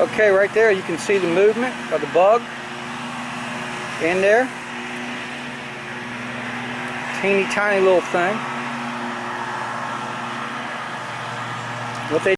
Okay, right there you can see the movement of the bug in there. Teeny tiny little thing. What they